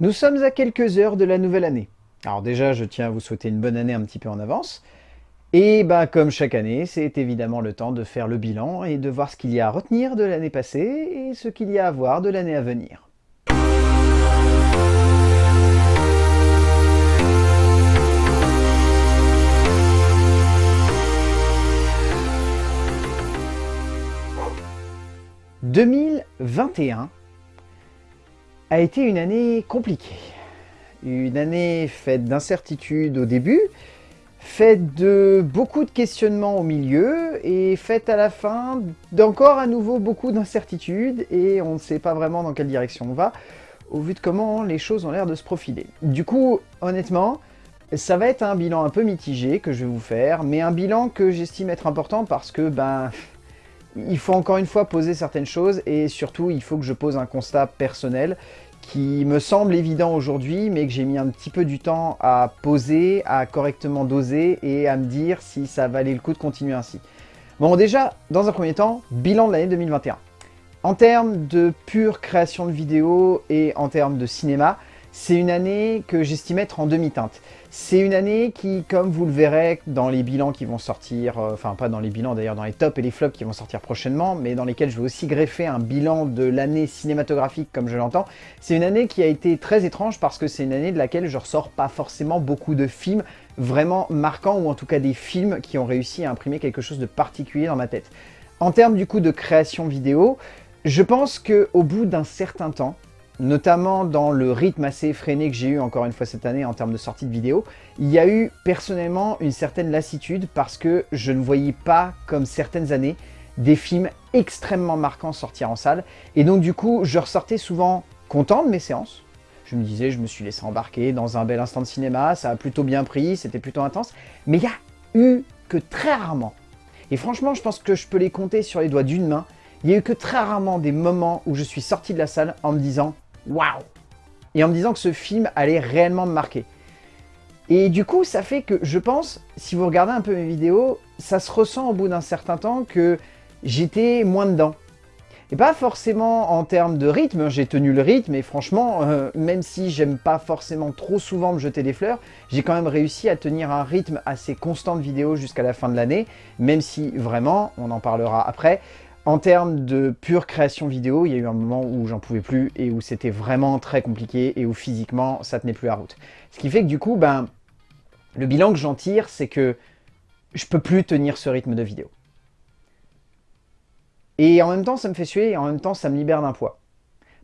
Nous sommes à quelques heures de la nouvelle année. Alors déjà, je tiens à vous souhaiter une bonne année un petit peu en avance. Et bah comme chaque année, c'est évidemment le temps de faire le bilan et de voir ce qu'il y a à retenir de l'année passée et ce qu'il y a à voir de l'année à venir. « 2021 a été une année compliquée. Une année faite d'incertitudes au début, faite de beaucoup de questionnements au milieu et faite à la fin d'encore à nouveau beaucoup d'incertitudes et on ne sait pas vraiment dans quelle direction on va au vu de comment les choses ont l'air de se profiler. Du coup, honnêtement, ça va être un bilan un peu mitigé que je vais vous faire, mais un bilan que j'estime être important parce que, ben, il faut encore une fois poser certaines choses et surtout il faut que je pose un constat personnel qui me semble évident aujourd'hui mais que j'ai mis un petit peu du temps à poser, à correctement doser et à me dire si ça valait le coup de continuer ainsi. Bon déjà, dans un premier temps, bilan de l'année 2021. En termes de pure création de vidéos et en termes de cinéma, c'est une année que j'estime être en demi-teinte. C'est une année qui, comme vous le verrez dans les bilans qui vont sortir, euh, enfin pas dans les bilans d'ailleurs, dans les tops et les flops qui vont sortir prochainement, mais dans lesquels je vais aussi greffer un bilan de l'année cinématographique comme je l'entends, c'est une année qui a été très étrange parce que c'est une année de laquelle je ressors pas forcément beaucoup de films vraiment marquants ou en tout cas des films qui ont réussi à imprimer quelque chose de particulier dans ma tête. En termes du coup de création vidéo, je pense qu'au bout d'un certain temps, notamment dans le rythme assez effréné que j'ai eu encore une fois cette année en termes de sortie de vidéos, il y a eu personnellement une certaine lassitude parce que je ne voyais pas, comme certaines années, des films extrêmement marquants sortir en salle. Et donc du coup, je ressortais souvent content de mes séances. Je me disais, je me suis laissé embarquer dans un bel instant de cinéma, ça a plutôt bien pris, c'était plutôt intense. Mais il y a eu que très rarement, et franchement je pense que je peux les compter sur les doigts d'une main, il y a eu que très rarement des moments où je suis sorti de la salle en me disant waouh Et en me disant que ce film allait réellement me marquer. Et du coup, ça fait que je pense, si vous regardez un peu mes vidéos, ça se ressent au bout d'un certain temps que j'étais moins dedans. Et pas forcément en termes de rythme, j'ai tenu le rythme et franchement, euh, même si j'aime pas forcément trop souvent me jeter des fleurs, j'ai quand même réussi à tenir un rythme assez constant de vidéos jusqu'à la fin de l'année, même si vraiment, on en parlera après, en termes de pure création vidéo, il y a eu un moment où j'en pouvais plus et où c'était vraiment très compliqué et où physiquement ça tenait plus la route. Ce qui fait que du coup, ben, le bilan que j'en tire, c'est que je peux plus tenir ce rythme de vidéo. Et en même temps, ça me fait suer et en même temps, ça me libère d'un poids.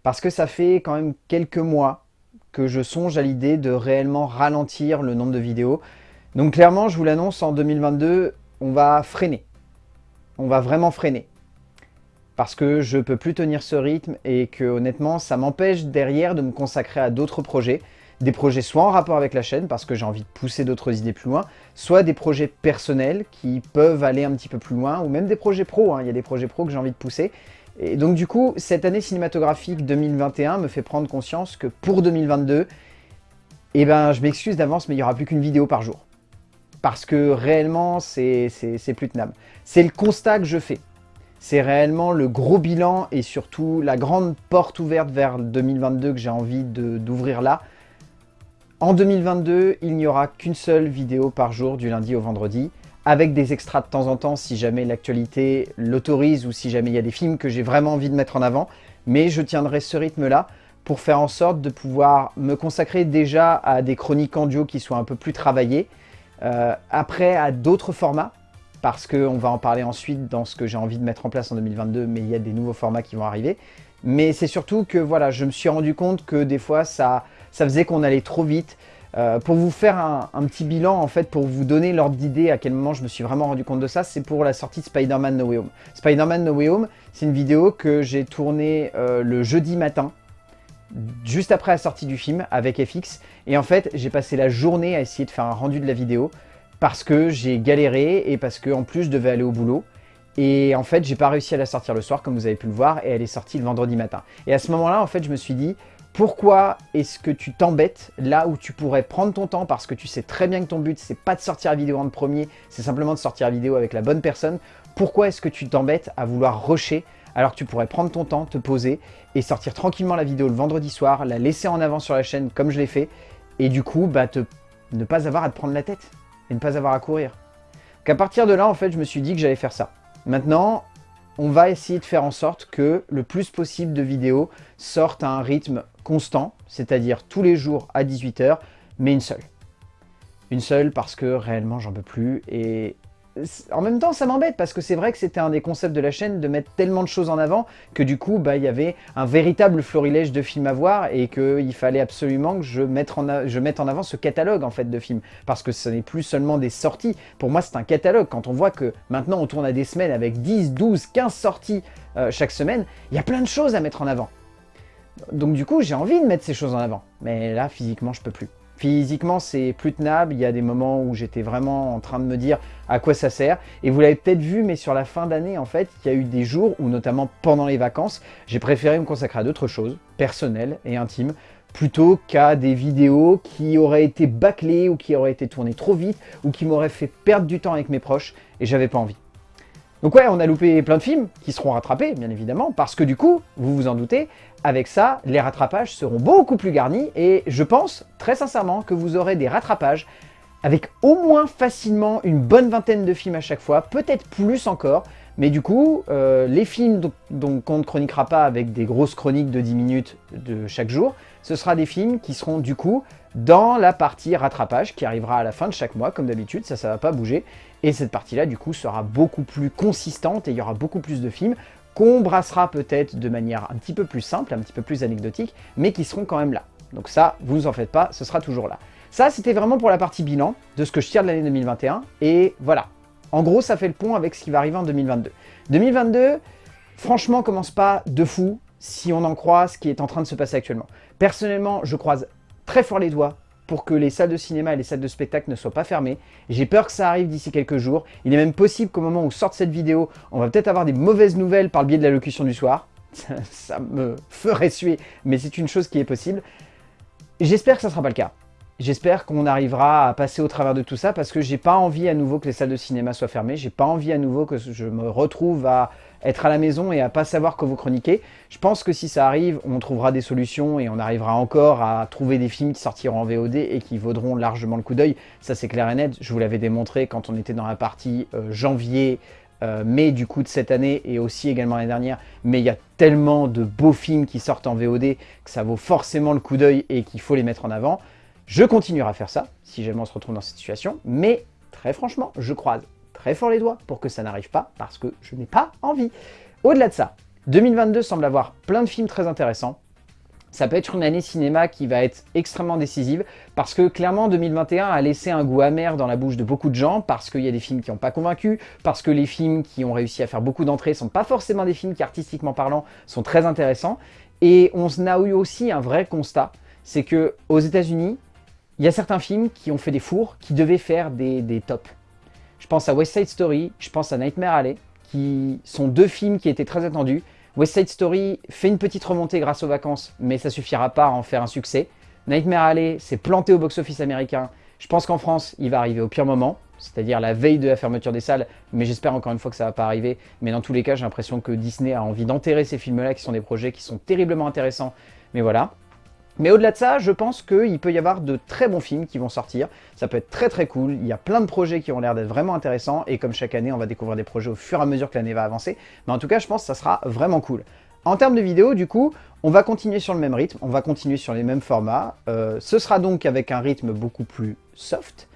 Parce que ça fait quand même quelques mois que je songe à l'idée de réellement ralentir le nombre de vidéos. Donc clairement, je vous l'annonce, en 2022, on va freiner. On va vraiment freiner parce que je peux plus tenir ce rythme et que honnêtement ça m'empêche derrière de me consacrer à d'autres projets, des projets soit en rapport avec la chaîne parce que j'ai envie de pousser d'autres idées plus loin, soit des projets personnels qui peuvent aller un petit peu plus loin, ou même des projets pro, hein. il y a des projets pro que j'ai envie de pousser. Et donc du coup, cette année cinématographique 2021 me fait prendre conscience que pour 2022, eh ben je m'excuse d'avance mais il n'y aura plus qu'une vidéo par jour. Parce que réellement, c'est plus tenable. C'est le constat que je fais c'est réellement le gros bilan et surtout la grande porte ouverte vers 2022 que j'ai envie d'ouvrir là. En 2022, il n'y aura qu'une seule vidéo par jour du lundi au vendredi, avec des extras de temps en temps si jamais l'actualité l'autorise ou si jamais il y a des films que j'ai vraiment envie de mettre en avant. Mais je tiendrai ce rythme-là pour faire en sorte de pouvoir me consacrer déjà à des chroniques en duo qui soient un peu plus travaillées, euh, après à d'autres formats, parce qu'on va en parler ensuite dans ce que j'ai envie de mettre en place en 2022, mais il y a des nouveaux formats qui vont arriver. Mais c'est surtout que voilà, je me suis rendu compte que des fois, ça, ça faisait qu'on allait trop vite. Euh, pour vous faire un, petit bilan, en fait, pour vous donner l'ordre d'idée à quel moment je me suis vraiment rendu compte de ça, c'est pour la sortie de Spider-Man No Way Home. Spider-Man No Way Home, c'est une vidéo que j'ai tournée euh, le jeudi matin, juste après la sortie du film, avec FX. Et en fait, j'ai passé la journée à essayer de faire un rendu de la vidéo parce que j'ai galéré et parce que en plus je devais aller au boulot. Et en fait, j'ai pas réussi à la sortir le soir, comme vous avez pu le voir, et elle est sortie le vendredi matin. Et à ce moment-là, en fait, je me suis dit, pourquoi est-ce que tu t'embêtes là où tu pourrais prendre ton temps? Parce que tu sais très bien que ton but, c'est pas de sortir la vidéo en premier, c'est simplement de sortir la vidéo avec la bonne personne. Pourquoi est-ce que tu t'embêtes à vouloir rusher, alors que tu pourrais prendre ton temps, te poser et sortir tranquillement la vidéo le vendredi soir, la laisser en avant sur la chaîne comme je l'ai fait, et du coup, bah, te, ne pas avoir à te prendre la tête? Et ne pas avoir à courir. Qu'à partir de là, en fait, je me suis dit que j'allais faire ça. Maintenant, on va essayer de faire en sorte que le plus possible de vidéos sortent à un rythme constant, c'est-à-dire tous les jours à 18h, mais une seule. Une seule parce que réellement j'en peux plus et en même temps, ça m'embête parce que c'est vrai que c'était un des concepts de la chaîne de mettre tellement de choses en avant que du coup, bah, il y avait un véritable florilège de films à voir et qu'il fallait absolument que je mette, en avant ce catalogue en fait de films parce que ce n'est plus seulement des sorties. Pour moi, c'est un catalogue. Quand on voit que maintenant on tourne à des semaines avec 10, 12, 15 sorties euh, chaque semaine, il y a plein de choses à mettre en avant. Donc du coup, j'ai envie de mettre ces choses en avant. Mais là, physiquement, je peux plus. Physiquement, c'est plus tenable. Il y a des moments où j'étais vraiment en train de me dire à quoi ça sert. Et vous l'avez peut-être vu, mais sur la fin d'année, en fait, il y a eu des jours où, notamment pendant les vacances, j'ai préféré me consacrer à d'autres choses, personnelles et intimes, plutôt qu'à des vidéos qui auraient été bâclées ou qui auraient été tournées trop vite ou qui m'auraient fait perdre du temps avec mes proches et j'avais pas envie. Donc ouais, on a loupé plein de films qui seront rattrapés, bien évidemment, parce que du coup, vous vous en doutez, avec ça, les rattrapages seront beaucoup plus garnis et je pense, très sincèrement, que vous aurez des rattrapages avec au moins facilement une bonne vingtaine de films à chaque fois, peut-être plus encore, mais du coup, euh, les films dont on ne chroniquera pas avec des grosses chroniques de 10 minutes de chaque jour, ce sera des films qui seront du coup dans la partie rattrapage qui arrivera à la fin de chaque mois, comme d'habitude, ça, ça va pas bouger. Et cette partie-là, du coup, sera beaucoup plus consistante et il y aura beaucoup plus de films qu'on brassera peut-être de manière un petit peu plus simple, un petit peu plus anecdotique, mais qui seront quand même là. Donc ça, vous en faites pas, ce sera toujours là. Ça, c'était vraiment pour la partie bilan de ce que je tire de l'année 2021. Et voilà. En gros, ça fait le pont avec ce qui va arriver en 2022. 2022, franchement, commence pas de fou si on en croit ce qui est en train de se passer actuellement. Personnellement, je croise très fort les doigts pour que les salles de cinéma et les salles de spectacle ne soient pas fermées. J'ai peur que ça arrive d'ici quelques jours. Il est même possible qu'au moment où sorte cette vidéo, on va peut-être avoir des mauvaises nouvelles par le biais de la locution du soir. Ça, me ferait suer, mais c'est une chose qui est possible. J'espère que ça ne sera pas le cas. J'espère qu'on arrivera à passer au travers de tout ça parce que j'ai pas envie à nouveau que les salles de cinéma soient fermées. J'ai pas envie à nouveau que je me retrouve à être à la maison et à pas savoir que vous chroniquez. Je pense que si ça arrive, on trouvera des solutions et on arrivera encore à trouver des films qui sortiront en VOD et qui vaudront largement le coup d'œil. Ça c'est clair et net. Je vous l'avais démontré quand on était dans la partie euh, janvier, euh, mai du coup de cette année et aussi également l'année dernière, mais il y a tellement de beaux films qui sortent en VOD que ça vaut forcément le coup d'œil et qu'il faut les mettre en avant. Je continuerai à faire ça, si jamais on se retrouve dans cette situation, mais très franchement, je croise très fort les doigts pour que ça n'arrive pas, parce que je n'ai pas envie. Au-delà de ça, 2022 semble avoir plein de films très intéressants, ça peut être une année cinéma qui va être extrêmement décisive parce que clairement 2021 a laissé un goût amer dans la bouche de beaucoup de gens parce qu'il y a des films qui n'ont pas convaincu, parce que les films qui ont réussi à faire beaucoup d'entrées sont pas forcément des films qui artistiquement parlant sont très intéressants et on a eu aussi un vrai constat, c'est que aux états unis il y a certains films qui ont fait des fours, qui devaient faire des, tops. Je pense à West Side Story, je pense à Nightmare Alley, qui sont deux films qui étaient très attendus. West Side Story fait une petite remontée grâce aux vacances, mais ça suffira pas à en faire un succès. Nightmare Alley s'est planté au box-office américain. Je pense qu'en France, il va arriver au pire moment, c'est-à-dire la veille de la fermeture des salles, mais j'espère encore une fois que ça va pas arriver. Mais dans tous les cas, j'ai l'impression que Disney a envie d'enterrer ces films-là, qui sont des projets qui sont terriblement intéressants. Mais voilà. Mais au-delà de ça, je pense qu'il peut y avoir de très bons films qui vont sortir. Ça peut être très très cool. Il y a plein de projets qui ont l'air d'être vraiment intéressants. Et comme chaque année, on va découvrir des projets au fur et à mesure que l'année va avancer. Mais en tout cas, je pense que ça sera vraiment cool. En termes de vidéos, du coup, on va continuer sur le même rythme. On va continuer sur les mêmes formats. Euh, ce sera donc avec un rythme beaucoup plus soft.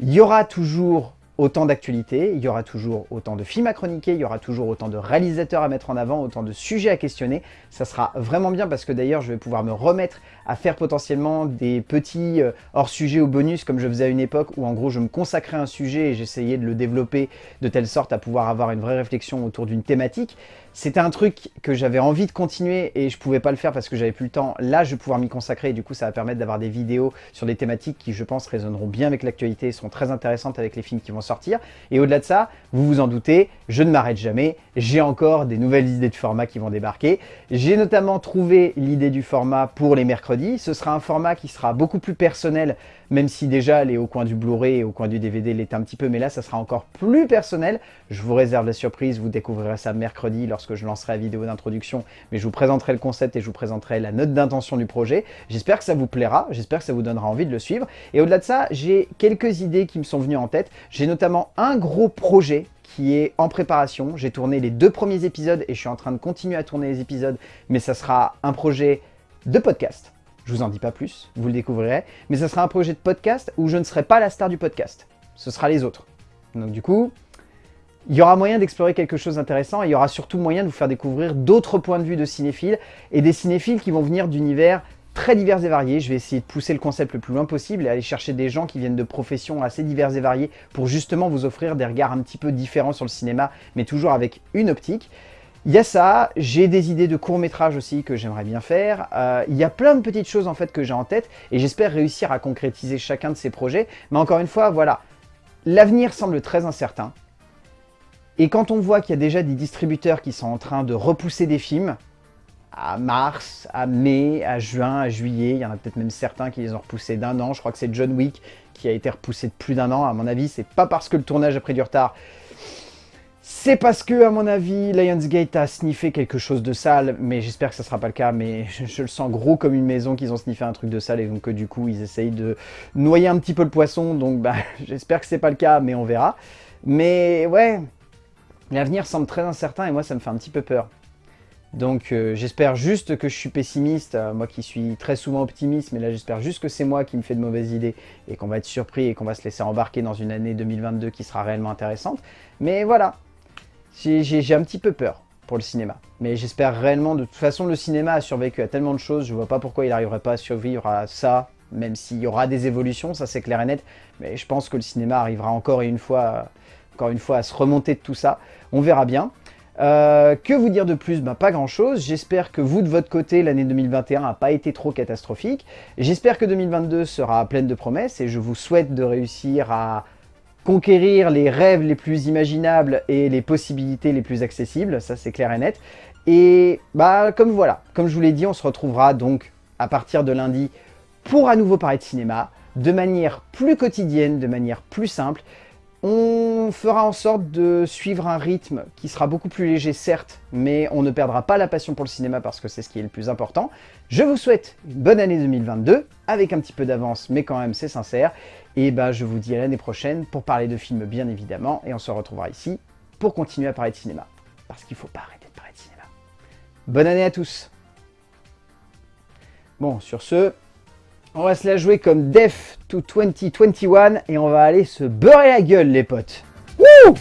Il y aura toujours autant d'actualités, il y aura toujours autant de films à chroniquer, il y aura toujours autant de réalisateurs à mettre en avant, autant de sujets à questionner. Ça sera vraiment bien parce que d'ailleurs je vais pouvoir me remettre à faire potentiellement des petits euh, hors-sujets ou bonus comme je faisais à une époque où en gros je me consacrais à un sujet et j'essayais de le développer de telle sorte à pouvoir avoir une vraie réflexion autour d'une thématique. C'était un truc que j'avais envie de continuer et je pouvais pas le faire parce que j'avais plus le temps. Là, je vais pouvoir m'y consacrer et du coup, ça va permettre d'avoir des vidéos sur des thématiques qui, je pense, résonneront bien avec l'actualité et seront très intéressantes avec les films qui vont sortir. Et au-delà de ça, vous vous en doutez, je ne m'arrête jamais. J'ai encore des nouvelles idées de format qui vont débarquer. J'ai notamment trouvé l'idée du format pour les mercredis. Ce sera un format qui sera beaucoup plus personnel, même si déjà les au coin du Blu-ray et au coin du DVD l'étaient un petit peu, mais là, ça sera encore plus personnel. Je vous réserve la surprise, vous découvrirez ça mercredi lorsque je lancerai la vidéo d'introduction, mais je vous présenterai le concept et je vous présenterai la note d'intention du projet. J'espère que ça vous plaira, j'espère que ça vous donnera envie de le suivre. Et au-delà de ça, j'ai quelques idées qui me sont venues en tête. J'ai notamment un gros projet qui est en préparation. J'ai tourné les deux premiers épisodes et je suis en train de continuer à tourner les épisodes, mais ça sera un projet de podcast. Je vous en dis pas plus, vous le découvrirez. Mais ça sera un projet de podcast où je ne serai pas la star du podcast. Ce sera les autres. Donc du coup, il y aura moyen d'explorer quelque chose d'intéressant et il y aura surtout moyen de vous faire découvrir d'autres points de vue de cinéphiles et des cinéphiles qui vont venir d'univers très divers et variés. Je vais essayer de pousser le concept le plus loin possible et aller chercher des gens qui viennent de professions assez diverses et variées pour justement vous offrir des regards un petit peu différents sur le cinéma, mais toujours avec une optique. Il y a ça, j'ai des idées de courts-métrages aussi que j'aimerais bien faire. Euh, il y a plein de petites choses en fait que j'ai en tête et j'espère réussir à concrétiser chacun de ces projets. Mais encore une fois, voilà, l'avenir semble très incertain. Et quand on voit qu'il y a déjà des distributeurs qui sont en train de repousser des films, à mars, à mai, à juin, à juillet. Il y en a peut-être même certains qui les ont repoussés d'un an. Je crois que c'est John Wick qui a été repoussé de plus d'un an. À mon avis, c'est pas parce que le tournage a pris du retard. C'est parce que, à mon avis, Lionsgate a sniffé quelque chose de sale, mais j'espère que ça sera pas le cas, mais je, le sens gros comme une maison qu'ils ont sniffé un truc de sale, et donc que du coup, ils essayent de noyer un petit peu le poisson, donc bah, j'espère que c'est pas le cas, mais on verra. Mais ouais, l'avenir semble très incertain, et moi, ça me fait un petit peu peur. Donc euh, j'espère juste que je suis pessimiste, euh, moi qui suis très souvent optimiste, mais là j'espère juste que c'est moi qui me fais de mauvaises idées et qu'on va être surpris et qu'on va se laisser embarquer dans une année 2022 qui sera réellement intéressante. Mais voilà, j'ai un petit peu peur pour le cinéma. Mais j'espère réellement, de toute façon le cinéma a survécu à tellement de choses, je vois pas pourquoi il n'arriverait pas à survivre à ça, même s'il y aura des évolutions, ça c'est clair et net, mais je pense que le cinéma arrivera encore une fois, encore une fois à se remonter de tout ça. On verra bien. Euh, que vous dire de plus? Bah, Pas grand chose. J'espère que vous, de votre côté, l'année 2021 n'a pas été trop catastrophique. J'espère que 2022 sera pleine de promesses et je vous souhaite de réussir à conquérir les rêves les plus imaginables et les possibilités les plus accessibles. Ça, c'est clair et net. Et bah comme voilà, comme je vous l'ai dit, on se retrouvera donc à partir de lundi pour à nouveau parler de cinéma, de manière plus quotidienne, de manière plus simple. On fera en sorte de suivre un rythme qui sera beaucoup plus léger, certes, mais on ne perdra pas la passion pour le cinéma parce que c'est ce qui est le plus important. Je vous souhaite une bonne année 2022, avec un petit peu d'avance, mais quand même c'est sincère. Et bah je vous dis à l'année prochaine pour parler de films bien évidemment, et on se retrouvera ici pour continuer à parler de cinéma. Parce qu'il ne faut pas arrêter de parler de cinéma. Bonne année à tous Bon, sur ce, on va se la jouer comme Def to 2021 et on va aller se beurrer la gueule les potes. Wouh